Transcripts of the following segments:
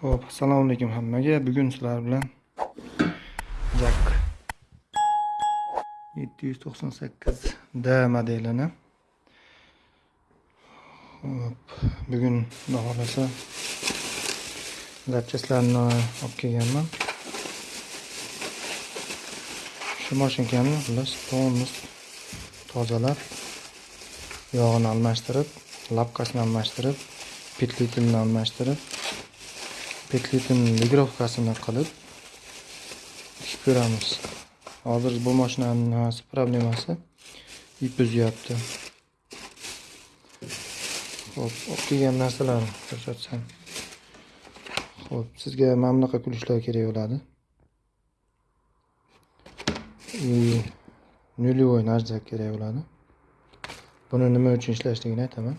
Xo'p, assalomu alaykum hammaga. Bugun sizlar bilan Jak 798D modelini Xo'p, bugun xudo xolasa olib kelganman. Shu mashinkani xullas polnis tozalab, yog'ini almashtirib, lapkasini almashtirib, petlitilini almashtirib petlitin ligrovkasini qilib tikib ko'ramiz. Hozir bu mashinani nimasi problemasi? Ip uzyapti ho'p olib kelgan narsalarni ko'rsatsam. Ho'p sizga mana bunaqa kulishlar kerak bo'ladi. И нулевой nаждак kerak bo'ladi. Buni nima uchun ishlashligini aytaman.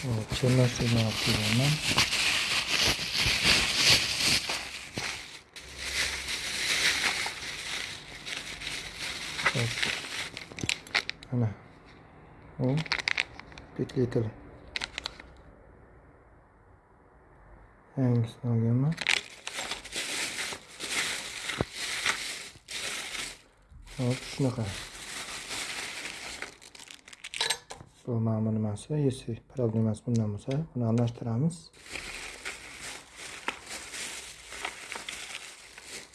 Hop, chernashlikni olib kelganman Hop. mana u petlitel yangisini olganman hop shunaqa bu mana bu nimasi если problemasi bundan bo'lsa buni almashtiramiz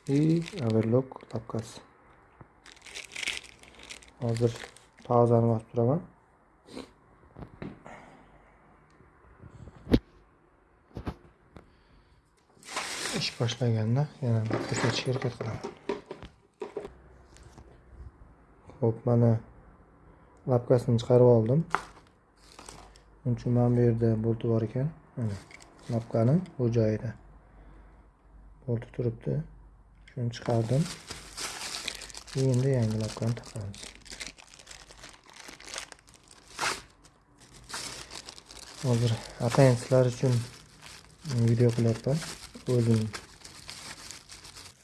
и overlock lapkasi hozir pauzani bosib turaman ish boshlaganda yana ko'rsatishga harakat qilaman ho'p mana lapkasini chiqarib oldim. Shuning uchun mana bu yerda bolti bor ekan. Mana lapkani bu joyida bolti turibdi. Shuni chiqardim. Endi yangi lapkani taqamiz. Hozir atayin sizlar uchun video qilyapman. O'zim.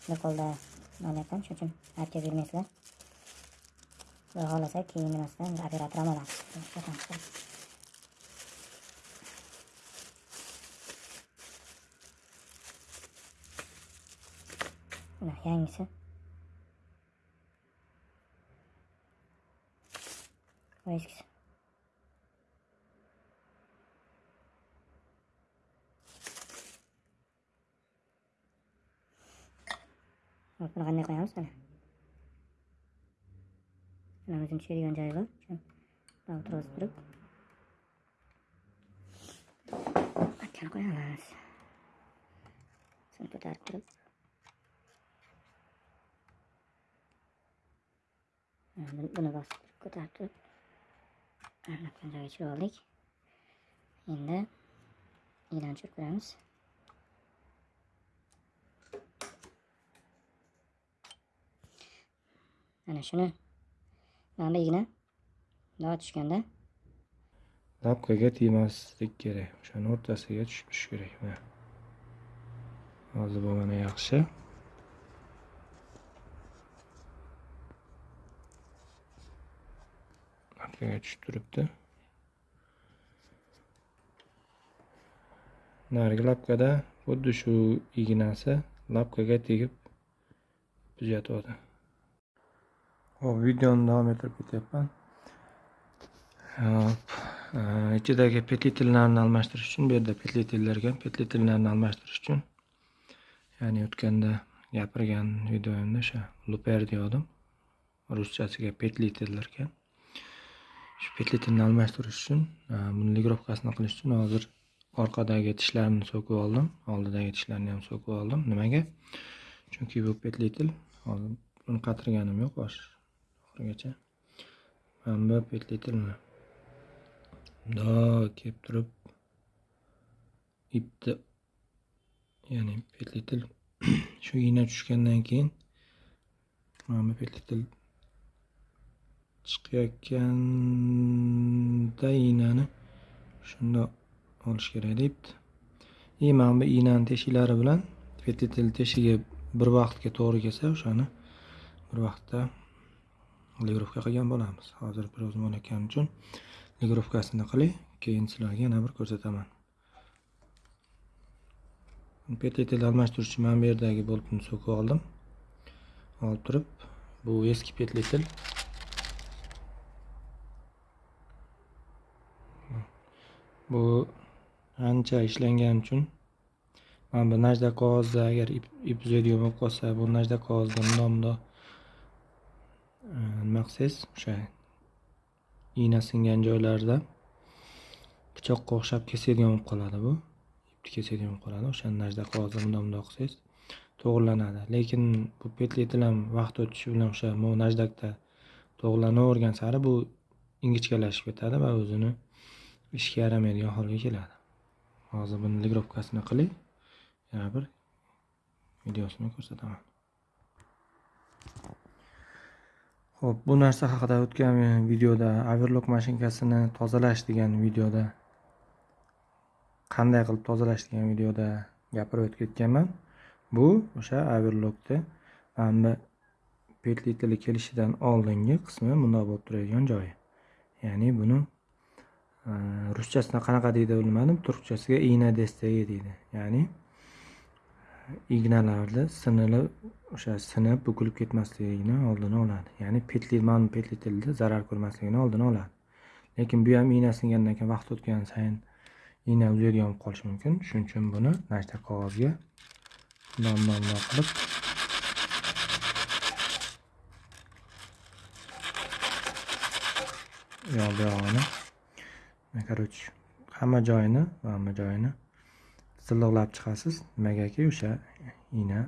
Shu qo'lda ekan shuning uchun? Aytib yurmaysizlar xohlasa keyin nimasidan operator ham olamiz mana yangisi bu eskisi Hop, buni qanday qo'yamiz mana mana o'zini tushadigan joyi bor shu o'tirg'izib turib makkani qo'yamiz shuni ko'tarib turib Mana buni bosib turib ko'tarib turib makkani joyiga tushirib oldik endi iynani tushirib ko'ramiz mana shuni mana igna. Davo tushganda. Lapkaga tegmaslik kerak. O'shani o'rtasiga tushib turish kerak. Mana. Hozir bu yaxshi. Lapkaga tushib turibdi. Narigi lapkada xuddi shu ignasi lapkaga tegib tuzatyapti hop videoni davom ettirib ketyapman hop. Ichidagi petletillarni almashtirish uchun bu yerda petletillar ekan petletillarni almashtirish uchun ya'ni o'tganda gapirgan videoyimda o'sha luper deyodim ruschasiga petletillar ekan shu petletilni almashtirish uchun e, buni ligrovkasini qilish uchun hozir orqadagi tishlarni so'kib oldim. Oldidagi tishlarni ham so'kib oldim. Nimaga? Chunki bu petletil hozir buni qatirganim yo'q bosh oxirigacha mana bu petlitilni kelib turib ipni ya'ni petletil shu igna tushgandan keyin mana bu chiqayotganda ignani shundoq olish kerak deyapti. И mana bu ignani teshiklari bilan petlitel teshigi bir vaqtga to'g'ri kelsa o'shani bir vaqtda ligrovka qilgan bo'lamiz hozir biroz bo'layotgani uchun ligrovkasini qilay keyin sizlarga yana bir ko'rsataman. Petletel almashtirish uchun mana bu yerdagi boltni so'kib oldim. Olib turib bu eski petletel bu ancha ishlangan uchun mana bu najda qog'ozda agar ip ip uzadigan bo'lib qolsa bu najda qog'ozda mundoq mundoq nima qilsangiz o'sha igna singan joylarida pichoqqa o'xshab kesadigan bo'lib qoladi bu ipni kesadigan bo'lib qoladi o'shani najda qog'ozda bundoq bundoq qilsangiz to'g'irlanadi lekin bu petletil ham vaqt o'tishi bilan o'sha bu najdakda to'g'irlanavergan sari bu ingichkalashib ketadi va o'zini ishga yaramaydigan holga keladi hozir buni ligrovkasini qilay yana bir videosini ko'rsataman Xo'p, bu narsa haqida o'tgan videoda overlock mashinkasini tozalash degan videoda qanday qilib tozalash degan videoda gapirib o'tib ketganman. Bu o'sha overlockni mana bu petletili kelishidan oldingi qismi bundoq bo'lib turadigan joyi. Ya'ni buni e, ruschasini ruschasida qanaqa deydi bilmadim, turkchasiga igna destagi deydi. Ya'ni ignalarni sinilib o'sha sinib bukilib ketmasligini oldini oladi. Ya'ni petli ma'lum petli tilda zarar ko'rmasligini oldini oladi. Lekin bu ham igna singandan keyin vaqt o'tgan sayin igna uzaydigan bo'lib qolishi mumkin. Shuning uchun buni nashta qog'ozga nom bundoq qilib yoq bu yog'ini короче hamma joyini hamma joyini silliqlab chiqasiz. Nimagaki o'sha igna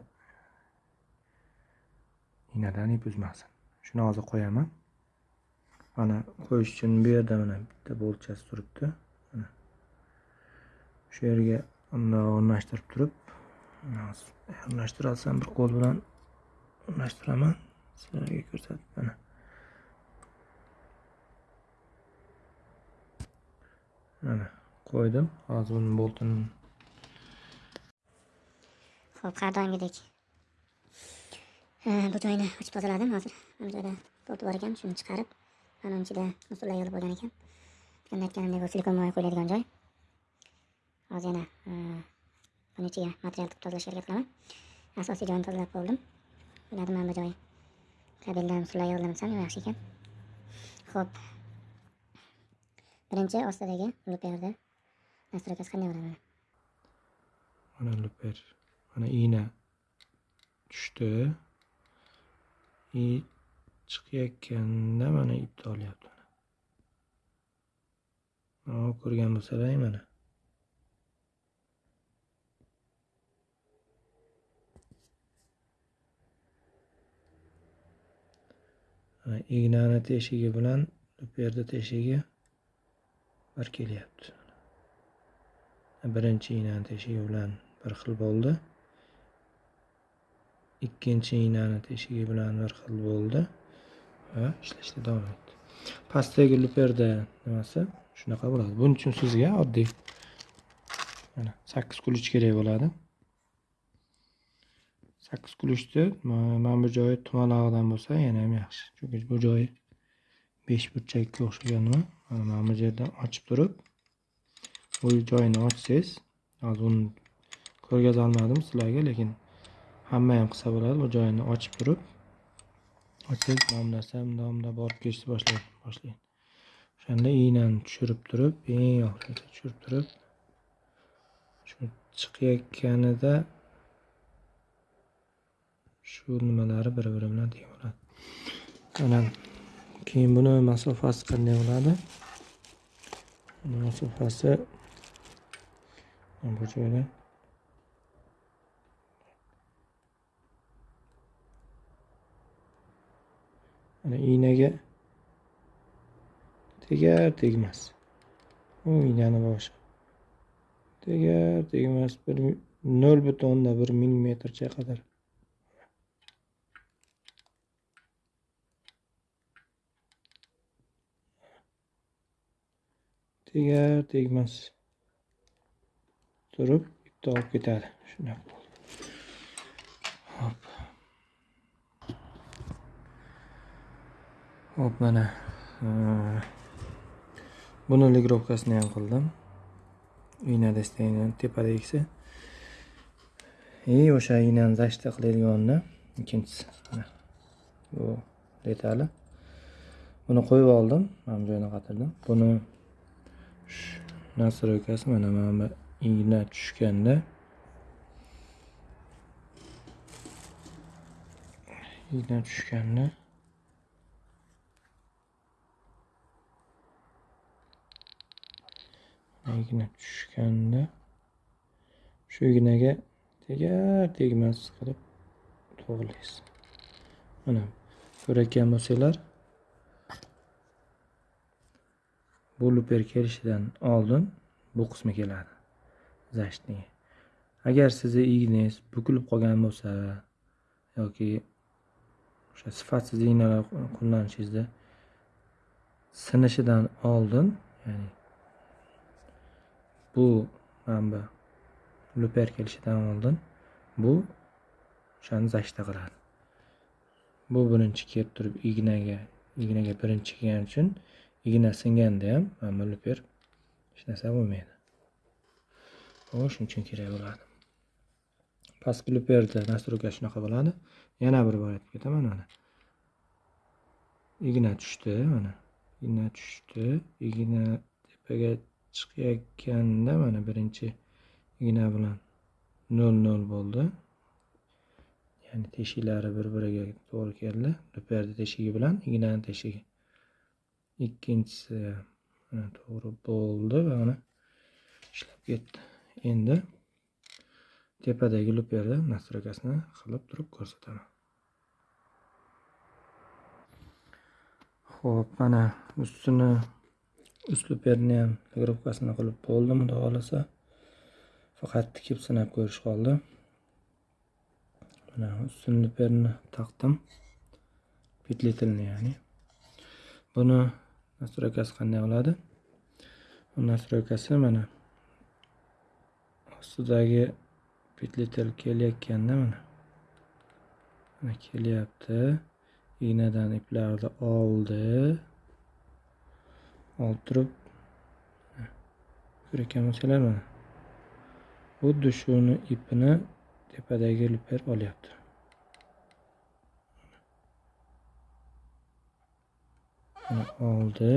ignadan ip uzmasin. Shuni hozir qo'yaman. Mana qo'yish uchun bu yerda mana bitta bo'lchasi turibdi. Mana. Shu yerga bundoq o'rnashtirib turib o'rnashtira olsam bir qo'l bilan o'rnashtiraman. Sizlarga ko'rsatib mana. Mana qo'ydim. Hozir buni boltini Xo'p, har doimgidek bu joyni ochib tozaladim hozir. Bu joyda tortib bor ekan, shuni chiqarib, mana ichida musullar yig'ilib bo'lgan ekan. Endi aytganimdek, bu silikon moyi qo'yiladigan joy. Hozir yana buni ichiga material tiqib tozalashga harakat qilaman. Asosiy joyini tozalab bo'ldim. O'yladim mana bu joyi. Kabeldan usullar desam yaxshi ekan. Xo'p. Birinchi ostidagi luperda nastroykasi qanday bo'ladi mana? mana luper mana igna tushdi. I chiqayotganda mana ipni olyapti mana ko'rgan bo'lsalar mana. Ignani teshigi bilan luperni teshigi bir kelyapti. Birinchi ignani teshigi bilan bir xil bo'ldi. Ikkinchi iynani teshigi bilan bir xil bo'ldi. Va ishlashda davom etdi. Pastdagi luperda nimasi? Shunaqa bo'ladi. Buning uchun sizga oddiy. Mana sakkiz kuluch kerak bo'ladi. Sakkiz kuluchni mana bu joyi tumalog'idan bo'lsa yana ham yaxshi. Chunki bu joyi besh burchakka o'xshagan nima? Mana bu yerdan ochib turib bu joyini ochsangiz hozir uni ko'rgazolmadim sizlarga lekin hamma ham qilsa bo'ladi bu joyini ochib turib ochib mana bu narsa bundoq bundoq borib ketishni boshlaydi. Boshlaydi o'shanda iynani tushirib turib eng oxirigacha tushirib turib shu chiqayotganida shu nimalari bir biri bilan teng bo'ladi. Mana keyin buni masofasi qanday bo'ladi? Masofasi bu joyda mana ignaga tegar tegmas. U ignani boshi. Tegar tegmas bir nol butun bir millimetrcha qadar. Tegar tegmas. Turib ipni olib ketadi. Shunaqa. Hop mana. Buni ligrovkasini ham qildim. Iynada istagan tepada eksa и o'sha ignani защита qiladiganni ikkinchisi. Mana. Bu detali. Buni qo'yib oldim. Mana bu joyini qatirdim. Buni shu nastroykasi mana mana bu igna tushganda igna tushganda igna tushganda. Shu ignaga tegar tegmas qilib to'g'rilaysiz mana ko'rayotgan bo'lsanglar. Bu luper kelishidan oldin bu qismi keladi. Защитный agar sizni ignangiz bukilib qolgan bo'lsa yoki o'sha sifatsiz ignalar qo'llanishingizda sinishidan oldin ya'ni bu mana luper kelishidan oldin. Bu o'shani zashta qiladi. Bu birinchi kelib turib ignaga ignaga birinchi kelgani uchun igna singanda ham mana luper. Hech narsa bo'lmaydi. U shuning uchun kerak bo'ladi. Pastki luperni настройка shunaqa bo'ladi. Yana bir bor aytib ketaman mana igna tushdi mana. Igna tushdi igna tepaga chiqayotganda mana birinchi igna bilan nol nol bo'ldi. Ya'ni teshiklari bir biriga to'g'ri keldi. Perda teshigi bilan ignani teshigi. Ikkinchisi mana to'g'ri bo'ldi va mana ishlab ketdi. Endi tepadagi luperni nastroykasini qilib turib ko'rsataman. Ho'p mana ustini uslubberni ham ligrovkasini qilib bo'ldim xudo xohlasa. Faqat tikib sinab ko'rish qoldi. Mana ustun taqdim. Petletilni ya'ni. Buni nastroykasi qanday bo'ladi bu настройкасы mana ostidagi petletel kelayotganda mana. Mana kelyapti. Ignadan iplarni oldi. Olib turib ko'rayotgan bo'lsanglar mana xuddi shuni ipini tepadagi luper olyapti. Oldi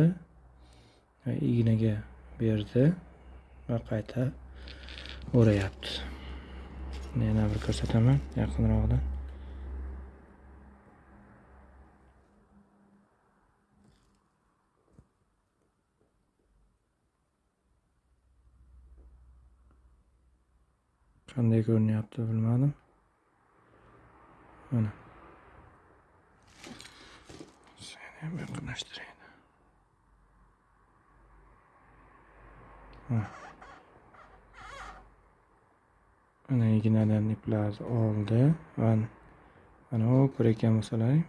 va ignaga berdi va qayta o'rayapti. Yana bir ko'rsataman yaqinroqdan qanday ko'rinyapti bilmadim mana seni ham yaqinlashtiray mana ignadan iplarni oldi va mana u ko'rayotgan bo'lsalaring